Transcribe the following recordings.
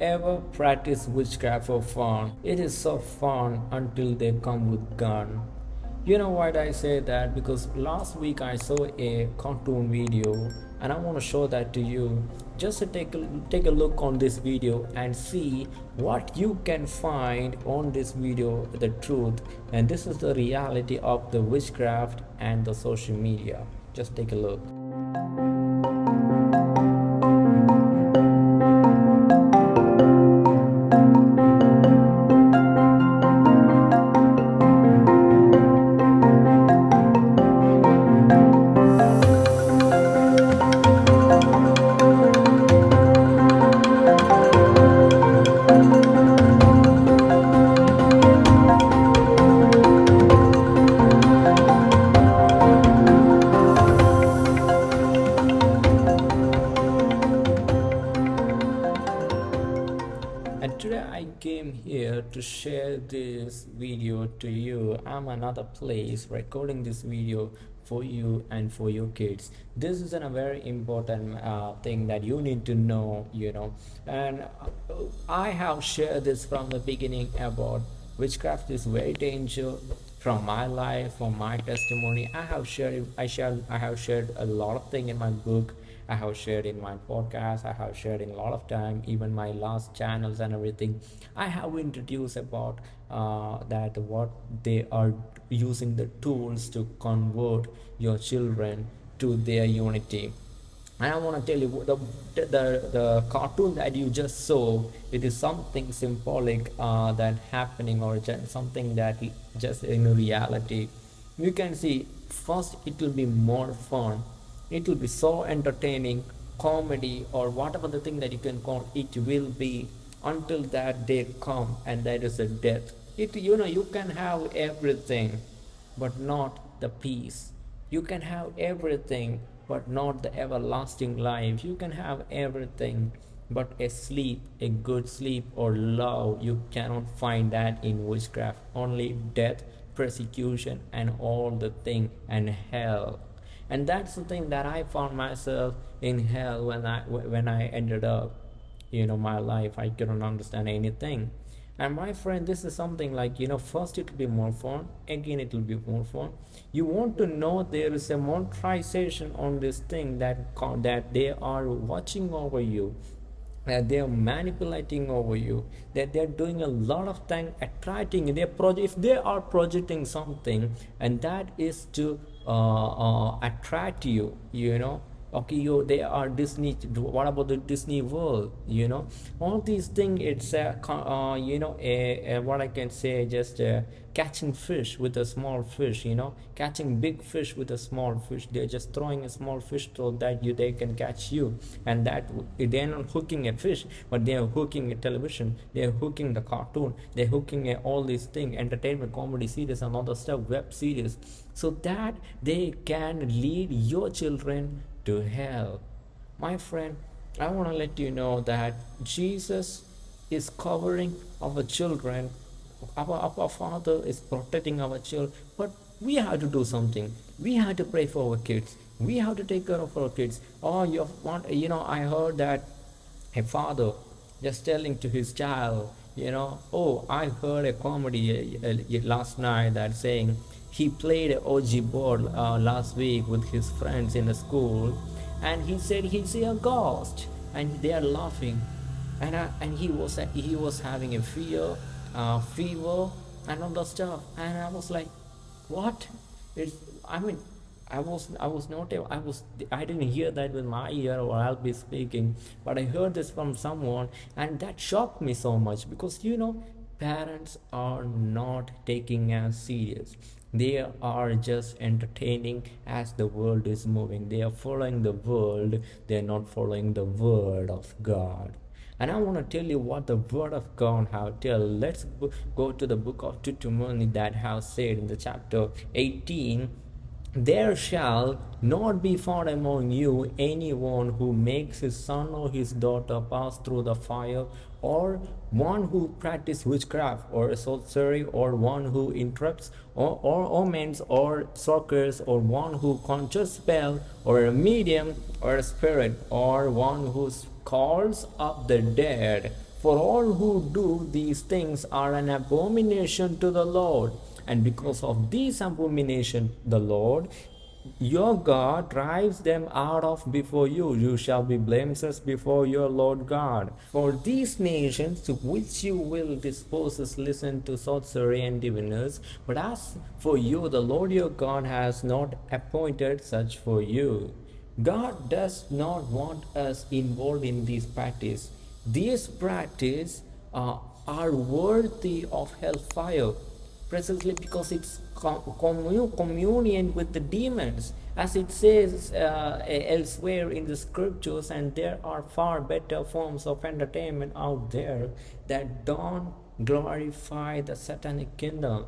ever practice witchcraft for fun? It is so fun until they come with gun. You know why I say that? Because last week I saw a cartoon video and I want to show that to you. Just take a, take a look on this video and see what you can find on this video the truth and this is the reality of the witchcraft and the social media. Just take a look. This video to you. I'm another place recording this video for you and for your kids. This is a very important uh, thing that you need to know you know. And uh, i have shared this from the beginning about witchcraft is very dangerous from my life from my testimony. I have shared i share i have shared a lot of thing in my book I have shared in my podcast, I have shared in a lot of time, even my last channels and everything. I have introduced about uh, that what they are using the tools to convert your children to their unity. And I want to tell you the, the the cartoon that you just saw. It is something symbolic uh, that happening or something that just in reality. You can see first it will be more fun it will be so entertaining comedy or whatever the thing that you can call it will be until that day come and that is a death. It you know you can have everything but not the peace. You can have everything but not the everlasting life. You can have everything but a sleep a good sleep or love you cannot find that in witchcraft. Only death persecution and all the thing and hell and that's the thing that i found myself in hell when i when i ended up you know my life. I couldn't understand anything. And my friend this is something like you know first it will be more fun. Again it will be more fun. You want to know there is a monetization on this thing that that they are watching over you that they are manipulating over you that they're doing a lot of things attracting their project if they are projecting something and that is to attract you you know. Okay you they are disney what about the disney world you know? All these things it's a uh, you know a, a, what i can say just uh, catching fish with a small fish you know? Catching big fish with a small fish. They're just throwing a small fish so that you they can catch you. And that they're not hooking a fish but they're hooking a television. They're hooking the cartoon. They're hooking a, all these things entertainment comedy series and other stuff web series so that they can lead your children to hell. My friend, I want to let you know that Jesus is covering our children. Our, our Father is protecting our children. But we have to do something. We have to pray for our kids. We have to take care of our kids. Oh, you want, you know, I heard that a father just telling to his child, you know, oh, I heard a comedy uh, uh, last night that saying, he played Ouija board uh, last week with his friends in the school and he said he see a ghost and they are laughing. And I, and he was he was having a fear uh, fever and all the stuff. And I was like what? It's I mean I was I was not I was I didn't hear that with my ear or I'll be speaking but I heard this from someone and that shocked me so much because you know parents are not taking as serious. They are just entertaining as the world is moving. They are following the world. They're not following the word of god. And i want to tell you what the word of god have tell. Let's go to the book of deuteronomy that has said in the chapter 18 there shall not be found among you anyone who makes his son or his daughter pass through the fire, or one who practices witchcraft or sorcery, or one who interrupts or, or omens or sorcerers, or one who conjures spell, or a medium or a spirit, or one who calls up the dead For all who do these things are an abomination to the Lord. And because of this abomination, the Lord your God drives them out of before you. You shall be blameless before your Lord God. For these nations to which you will dispose us, listen to sorcery and diviners. But as for you, the Lord your God has not appointed such for you. God does not want us involved in these practice. These practice uh, are worthy of hellfire precisely because it's communion with the demons. As it says uh, elsewhere in the scriptures and there are far better forms of entertainment out there that don't glorify the satanic kingdom.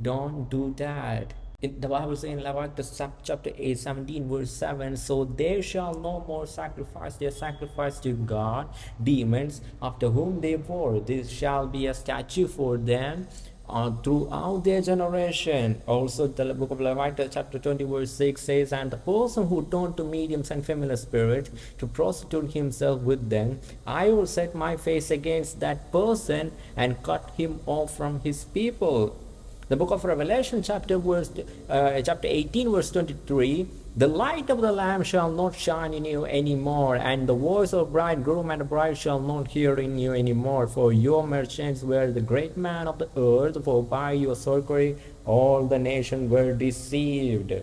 Don't do that. In the bible says in leviticus chapter 8 17 verse 7 so they shall no more sacrifice their sacrifice to god demons after whom they bore. This shall be a statue for them uh, throughout their generation. Also, the book of Leviticus, chapter 20, verse 6 says, And the person who turned to mediums and familiar spirits to prostitute himself with them, I will set my face against that person and cut him off from his people. The book of Revelation, chapter verse, uh, chapter 18, verse 23 the light of the Lamb shall not shine in you any more, and the voice of bridegroom and bride shall not hear in you any more. For your merchants were the great man of the earth, for by your sorcery all the nations were deceived.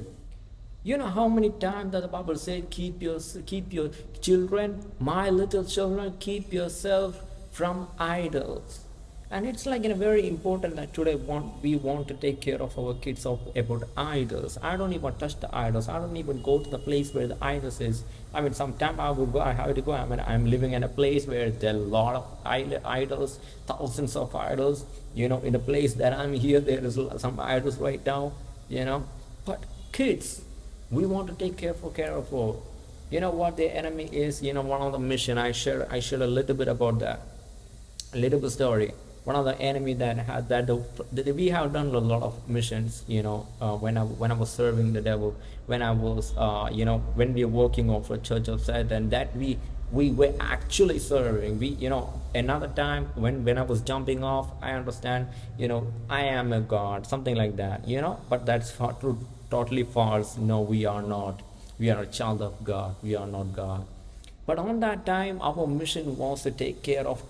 You know how many times that the Bible said, keep your, keep your children, my little children, keep yourself from idols and it's like in a very important that today want we want to take care of our kids of about idols. I don't even touch the idols. I don't even go to the place where the idols is. I mean sometime i would go i have to go. I mean i'm living in a place where there are a lot of idols thousands of idols you know in the place that i'm here there is some idols right now you know. But kids we want to take care for care of you know what the enemy is? You know one of the mission i share i share a little bit about that. A little bit story one of the enemy that had that the, we have done a lot of missions you know uh, when i when i was serving the devil when i was uh, you know when we were working on for church of satan that we we were actually serving. We you know another time when when i was jumping off i understand you know i am a god something like that you know but that's far, totally false. No we are not. We are a child of god. We are not god but on that time, our mission was to take care of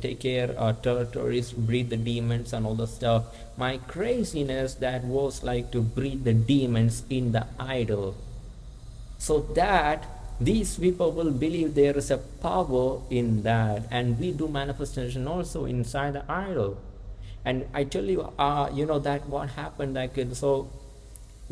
take care uh, territories, breed the demons and all the stuff. My craziness that was like to breed the demons in the idol, so that these people will believe there is a power in that, and we do manifestation also inside the idol. And I tell you, uh, you know that what happened like so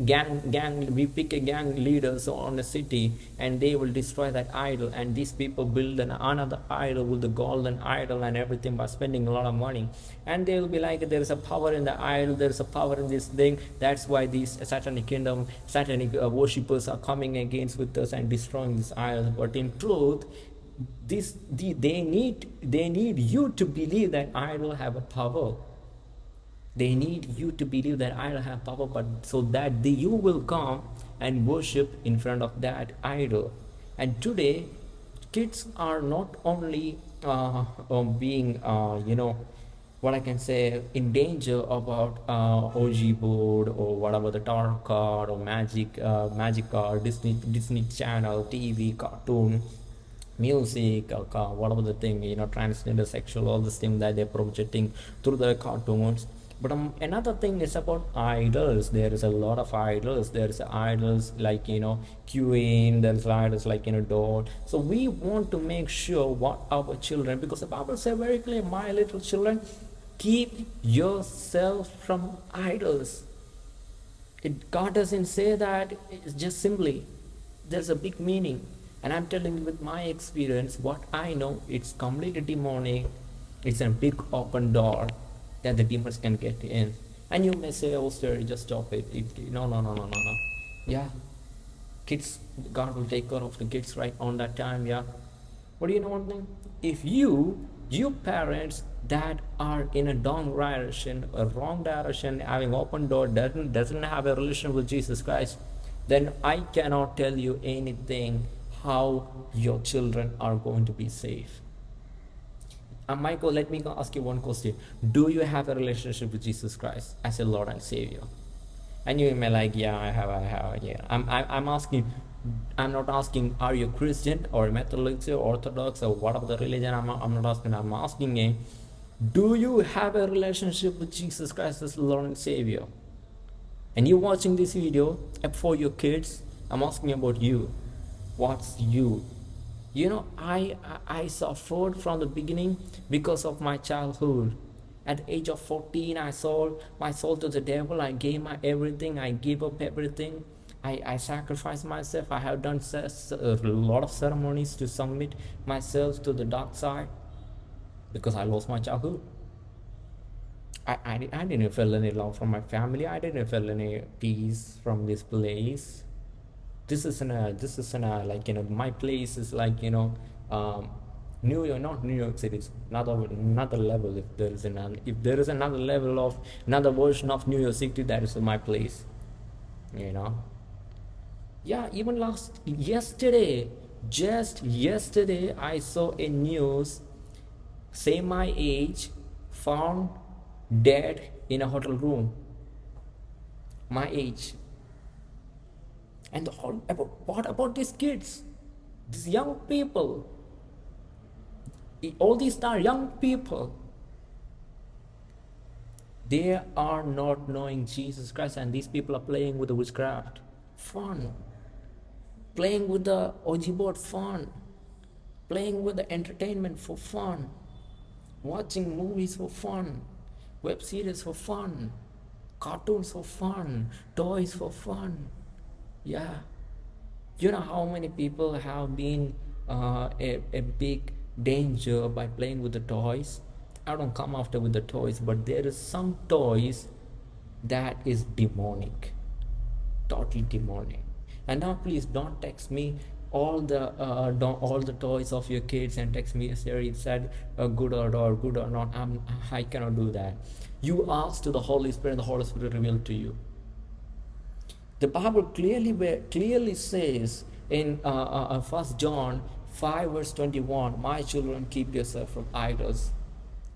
gang gang we pick a gang leaders on a city and they will destroy that idol and these people build an, another idol with the golden idol and everything by spending a lot of money. And they will be like there is a power in the idol there is a power in this thing. That's why these satanic kingdom satanic uh, worshippers are coming against with us and destroying this idol. But in truth this the, they need they need you to believe that idol have a power they need you to believe that idol have power but so that the, you will come and worship in front of that idol. And today kids are not only uh, um, being uh, you know what I can say in danger about uh, Ouija board or whatever the tarot card or magic uh, magic card Disney Disney Channel TV cartoon music or whatever the thing you know transgender sexual all this thing that they're projecting through the cartoons but um, another thing is about idols. There is a lot of idols. There's idols like you know queen. There's idols like you know dot so we want to make sure what our children because the bible says very clear my little children keep yourself from idols. It god doesn't say that. It's just simply there's a big meaning. And i'm telling you with my experience what i know it's completely demonic. It's a big open door that the demons can get in. And you may say, oh, sir, just stop it. it. No, no, no, no, no, no. Yeah. Kids, God will take care of the kids right on that time. Yeah. What do you know one thing? If you, you parents that are in a wrong direction, a wrong direction, having open door, doesn't, doesn't have a relation with Jesus Christ, then I cannot tell you anything how your children are going to be safe uh, Michael, let me ask you one question. Do you have a relationship with Jesus Christ as a Lord and Savior? And you may like, yeah, I have, I have, yeah. I'm, I, I'm asking, I'm not asking, are you Christian or Methodist or Orthodox or whatever the religion? I'm, I'm not asking. I'm asking, you, do you have a relationship with Jesus Christ as Lord and Savior? And you watching this video for your kids, I'm asking about you. What's you? You know I, I suffered from the beginning because of my childhood. At the age of 14 i sold my soul to the devil. I gave my everything. I gave up everything. I, I sacrificed myself. I have done a lot of ceremonies to submit myself to the dark side because i lost my childhood. I, I, I didn't feel any love from my family. I didn't feel any peace from this place this is in a this is in a like you know my place is like you know um, New York, not New York City, it's another another level. If there is an if there is another level of another version of New York City, that is my place. You know. Yeah, even last yesterday, just yesterday, I saw a news. Say my age, found dead in a hotel room. My age, and whole about what about these kids? These young people. All these are young people. They are not knowing jesus christ and these people are playing with the witchcraft. Fun. Playing with the Ouija board fun. Playing with the entertainment for fun. Watching movies for fun. Web series for fun. Cartoons for fun. Toys for fun yeah. You know how many people have been uh, a, a big danger by playing with the toys? I don't come after with the toys but there is some toys that is demonic. Totally demonic. And now please don't text me all the uh, all the toys of your kids and text me Siri said uh, good or, or good or not. I'm, I cannot do that. You ask to the Holy Spirit the Holy Spirit revealed to you the Bible clearly clearly says in uh, uh, uh, First John 5 verse 21, My children, keep yourself from idols.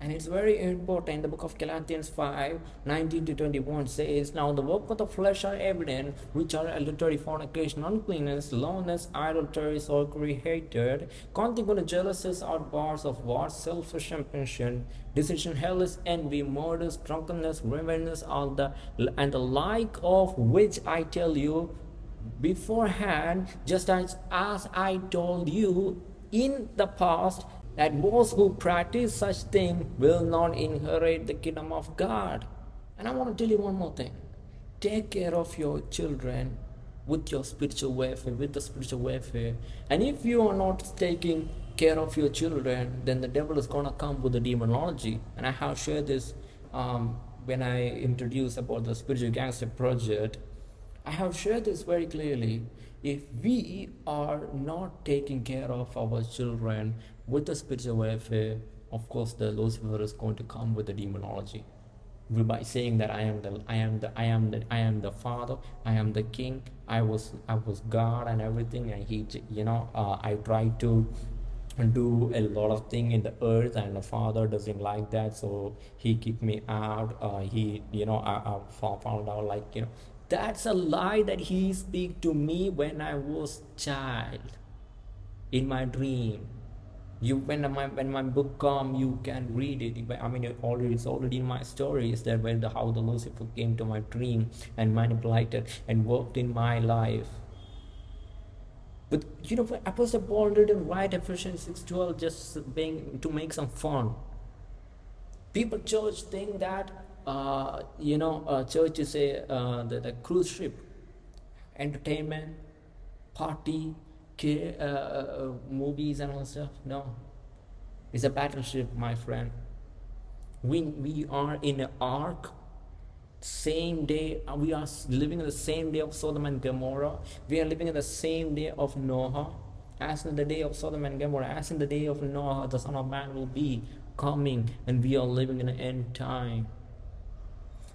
And it's very important. The book of Galatians 5 19 to 21 says, Now the work of the flesh are evident, which are adultery, fornication, uncleanness, lowness, idolatry, sorcery, hatred, consequent jealousies, outbursts of war, selfish ambition, decision, hellish envy, murders, drunkenness, revenge, all the and the like of which I tell you beforehand, just as, as I told you in the past, that those who practice such thing will not inherit the kingdom of God. And I want to tell you one more thing. Take care of your children with your spiritual welfare, with the spiritual welfare. And if you are not taking care of your children, then the devil is going to come with the demonology. And I have shared this um, when I introduced about the spiritual gangster project. I have shared this very clearly. If we are not taking care of our children with the spiritual warfare, of course, the Lucifer is going to come with the demonology by saying that I am the I am the I am the I am the father I am the king I was I was God and everything and he you know uh, I tried to do a lot of thing in the earth and the father doesn't like that so he kicked me out uh, he you know I, I found out like you know that's a lie that he speak to me when I was child in my dream. You when my when my book come, you can read it. I mean, it already it's already in my stories that when the how the Lucifer came to my dream and manipulated and worked in my life. But you know, Apostle Paul didn't write Ephesians six twelve just being to make some fun. People church think that uh, you know, uh, church is a uh, the, the cruise ship, entertainment, party, uh, uh, movies and all stuff. No, it's a battleship, my friend. We we are in an ark. Same day, uh, we are living in the same day of Sodom and Gomorrah. We are living in the same day of Noah. As in the day of Sodom and Gomorrah, as in the day of Noah, the Son of Man will be coming, and we are living in the end time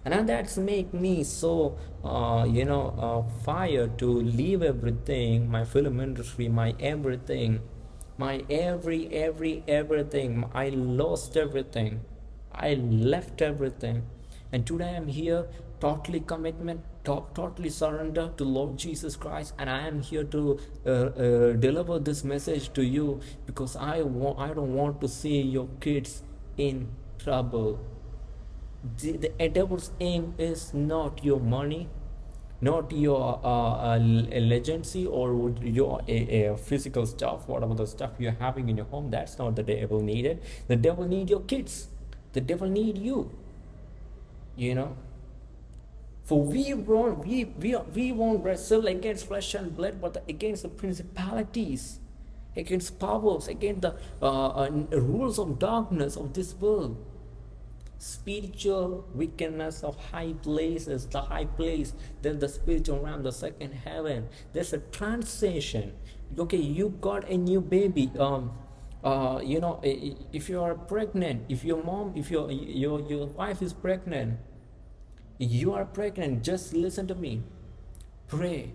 and that's make me so uh, you know uh, fire to leave everything my film industry my everything my every every everything. I lost everything. I left everything. And today i'm here totally commitment to- totally surrender to lord jesus christ. And i am here to uh, uh, deliver this message to you because i want i don't want to see your kids in trouble the, the devil's aim is not your money not your uh, uh, legacy or your uh, physical stuff whatever the stuff you're having in your home that's not the devil needed. The devil need your kids. The devil need you. You know? For we won't we we, we won't wrestle against flesh and blood but against the principalities against powers against the uh, uh, rules of darkness of this world spiritual wickedness of high places the high place then the spiritual realm the second heaven. There's a transition. Okay you got a new baby um uh you know if you are pregnant if your mom if your your your wife is pregnant you are pregnant just listen to me. Pray.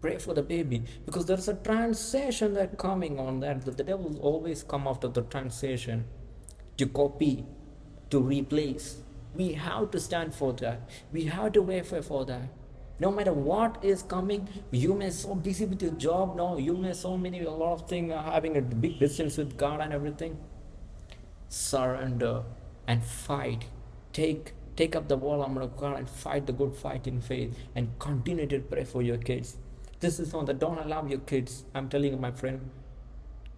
Pray for the baby because there's a transition that coming on that. The devil always come after the transition. To copy to replace. We have to stand for that. We have to wait for that. No matter what is coming, you may so busy with your job now, you may so many a lot of things having a big distance with God and everything. Surrender and fight. Take take up the wall armor of God and fight the good fight in faith and continue to pray for your kids. This is not that don't allow your kids. I'm telling you, my friend,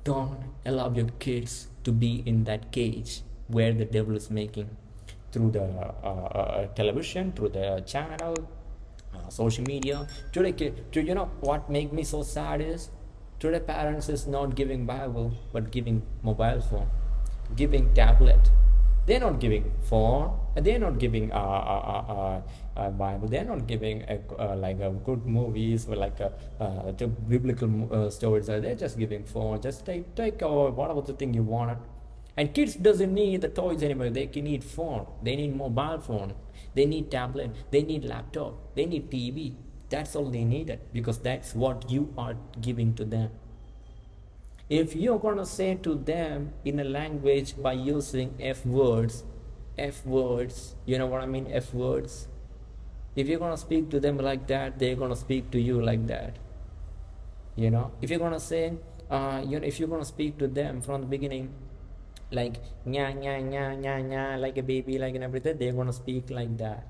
don't allow your kids to be in that cage where the devil is making through the uh, uh, television through the channel uh, social media. Today to, you know what make me so sad is today parents is not giving bible but giving mobile phone giving tablet. They're not giving phone they're not giving uh, uh, uh, uh, bible. They're not giving a, uh, like a good movies or like a, uh, biblical uh, stories. They're just giving phone. Just take take uh, whatever the thing you want and kids doesn't need the toys anymore. They can need phone. They need mobile phone. They need tablet. They need laptop. They need TV. That's all they needed because that's what you are giving to them. If you're gonna say to them in a language by using F words, F words, you know what I mean? F words. If you're gonna speak to them like that, they're gonna speak to you like that. You know, if you're gonna say, uh, you know, if you're gonna speak to them from the beginning, like nya nya nya nya nya like a baby like and everything they're gonna speak like that.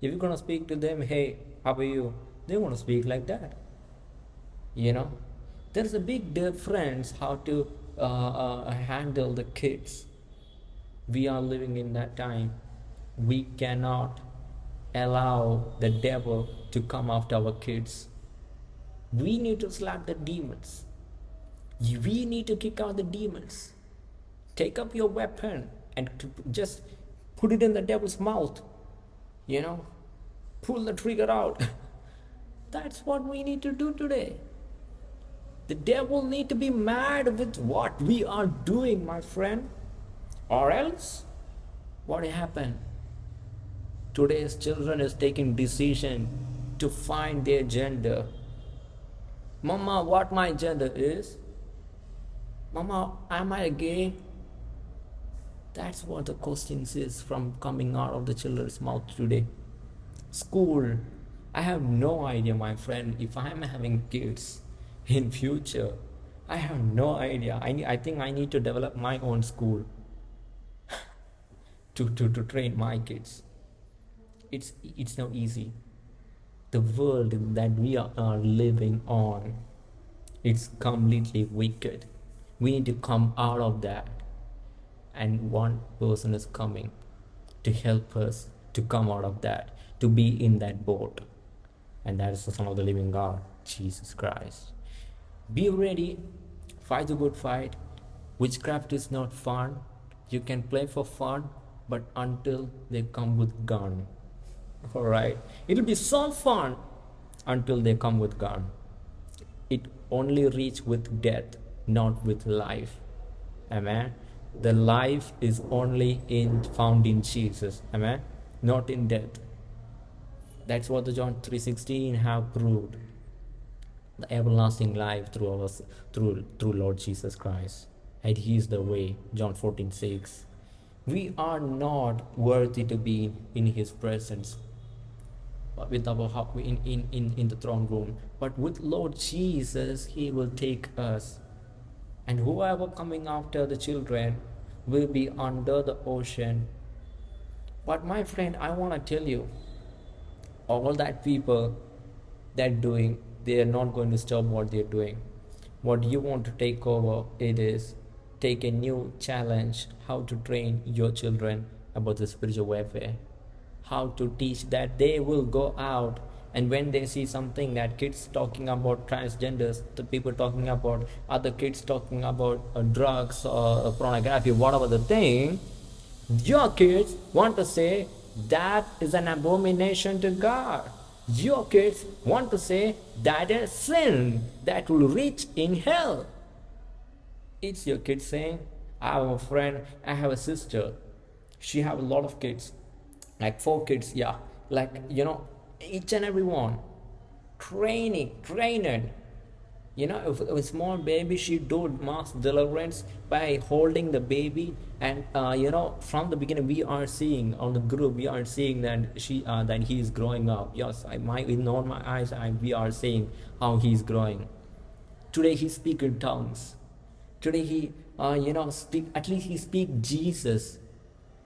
If you're gonna speak to them hey how are you? They're gonna speak like that. You know? There's a big difference how to uh, uh, handle the kids. We are living in that time. We cannot allow the devil to come after our kids. We need to slap the demons. We need to kick out the demons take up your weapon and just put it in the devil's mouth you know pull the trigger out. That's what we need to do today. The devil need to be mad with what we are doing my friend or else what happened? Today's children is taking decision to find their gender. Mama what my gender is? Mama am i gay that's what the questions is from coming out of the children's mouth today. School. I have no idea, my friend, if I'm having kids in future. I have no idea. I, I think I need to develop my own school to, to, to train my kids. It's, it's not easy. The world that we are, are living on, it's completely wicked. We need to come out of that and one person is coming to help us to come out of that to be in that boat. And that is the son of the living god jesus christ. Be ready. Fight the good fight. Witchcraft is not fun. You can play for fun but until they come with gun. All right. It'll be so fun until they come with gun. It only reach with death not with life. Amen the life is only in found in jesus amen not in death that's what the john 3.16 have proved the everlasting life through our through through Lord Jesus Christ. And He is the way. John 14 6. We are not worthy to be in His presence But with our in, in, in, in the throne room. But with Lord Jesus, He will take us. And whoever coming after the children will be under the ocean. But my friend, I want to tell you, all that people that doing they are not going to stop what they're doing what you want to take over it is take a new challenge how to train your children about the spiritual warfare how to teach that they will go out and when they see something that kids talking about transgenders the people talking about other kids talking about uh, drugs or uh, pornography whatever the thing your kids want to say that is an abomination to god your kids want to say that is sin that will reach in hell. It's your kids saying, I have a friend, I have a sister. She have a lot of kids, like four kids, yeah. Like, you know, each and every one. Training, training, you know if a small baby she do mass deliverance by holding the baby and uh, you know from the beginning we are seeing on the group we are seeing that she uh, that he is growing up. Yes i might in all my eyes I, we are seeing how he's growing. Today he speak in tongues. Today he uh, you know speak at least he speak jesus.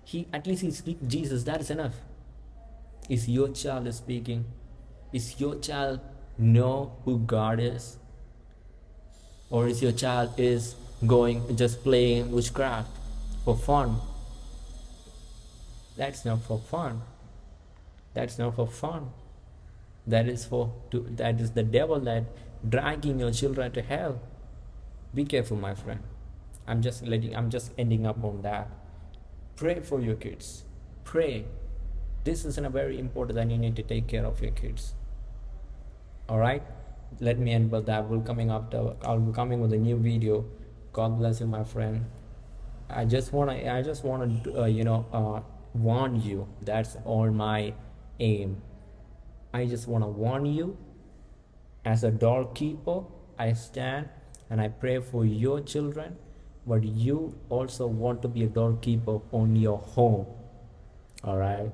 He at least he speak jesus. That is enough is your child speaking? Is your child know who god is? Or is your child is going just playing witchcraft for fun? That's not for fun. That's not for fun. That is for to, that is the devil that dragging your children to hell. Be careful my friend. I'm just letting i'm just ending up on that. Pray for your kids. Pray this is a very important that you need to take care of your kids. All right let me end with that. We'll coming after i'll be coming with a new video. God bless you my friend. I just want to i just want to uh, you know uh, warn you. That's all my aim. I just want to warn you. As a doorkeeper i stand and i pray for your children but you also want to be a doorkeeper on your home. All right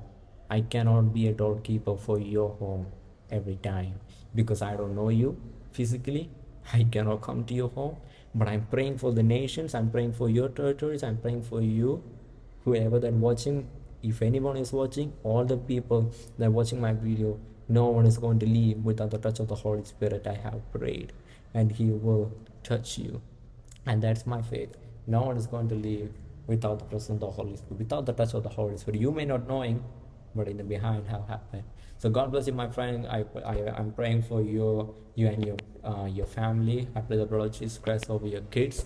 i cannot be a doorkeeper for your home every time because I don't know you physically. I cannot come to your home, but I'm praying for the nations. I'm praying for your territories. I'm praying for you, whoever that watching. If anyone is watching, all the people that watching my video, no one is going to leave without the touch of the Holy Spirit. I have prayed, and He will touch you, and that's my faith. No one is going to leave without the presence of the Holy Spirit, without the touch of the Holy Spirit. You may not knowing, but in the behind how happened. So god bless you my friend. I, I i'm praying for you you and your uh, your family. I pray the of jesus christ over your kids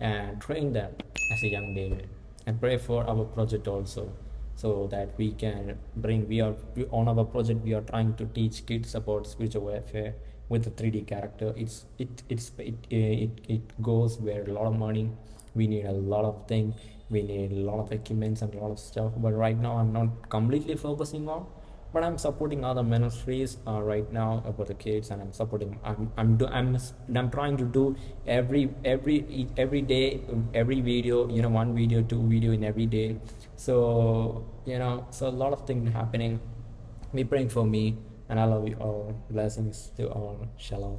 and train them as a young david and pray for our project also so that we can bring we are on our project we are trying to teach kids about spiritual warfare with the 3d character. It's it it's it it, it goes where a lot of money we need a lot of things we need a lot of equipments and a lot of stuff but right now i'm not completely focusing on but i'm supporting other ministries uh, right now about the kids and i'm supporting i'm i'm do, i'm i'm trying to do every every every day every video you know one video two video in every day. So you know so a lot of things happening. Be praying for me and i love you all. Blessings to all. Shalom